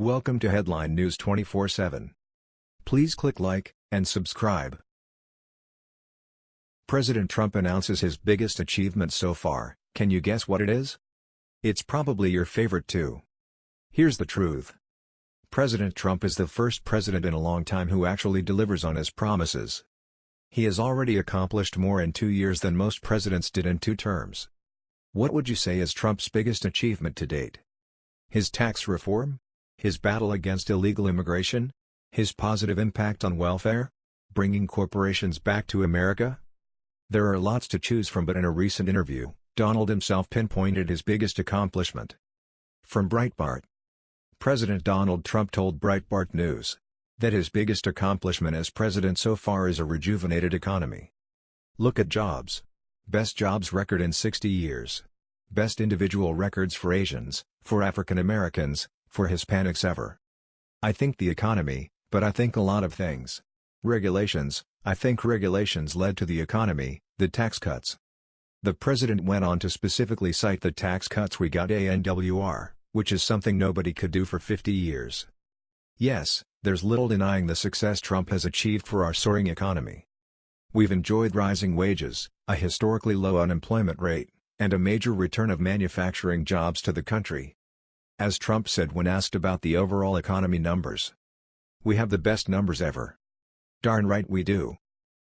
Welcome to Headline News 24/7. Please click like and subscribe. President Trump announces his biggest achievement so far. Can you guess what it is? It's probably your favorite too. Here's the truth. President Trump is the first president in a long time who actually delivers on his promises. He has already accomplished more in two years than most presidents did in two terms. What would you say is Trump's biggest achievement to date? His tax reform? His battle against illegal immigration? His positive impact on welfare? Bringing corporations back to America? There are lots to choose from but in a recent interview, Donald himself pinpointed his biggest accomplishment. From Breitbart President Donald Trump told Breitbart News that his biggest accomplishment as president so far is a rejuvenated economy. Look at jobs. Best jobs record in 60 years. Best individual records for Asians, for African Americans, for Hispanics ever. I think the economy, but I think a lot of things. Regulations, I think regulations led to the economy, the tax cuts. The president went on to specifically cite the tax cuts we got ANWR, which is something nobody could do for 50 years. Yes, there's little denying the success Trump has achieved for our soaring economy. We've enjoyed rising wages, a historically low unemployment rate, and a major return of manufacturing jobs to the country. As Trump said when asked about the overall economy numbers. We have the best numbers ever. Darn right we do.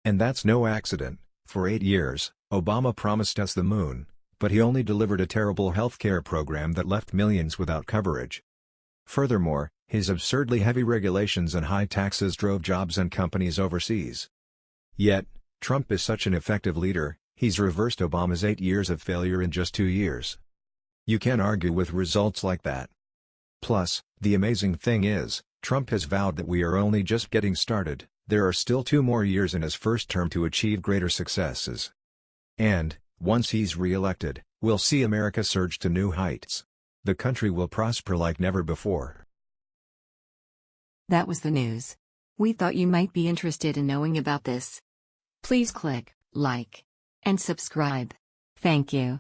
And that's no accident, for eight years, Obama promised us the moon, but he only delivered a terrible healthcare program that left millions without coverage. Furthermore, his absurdly heavy regulations and high taxes drove jobs and companies overseas. Yet, Trump is such an effective leader, he's reversed Obama's eight years of failure in just two years. You can't argue with results like that. Plus, the amazing thing is, Trump has vowed that we are only just getting started, there are still two more years in his first term to achieve greater successes. And, once he's re-elected, we'll see America surge to new heights. The country will prosper like never before. That was the news. We thought you might be interested in knowing about this. Please click like and subscribe. Thank you.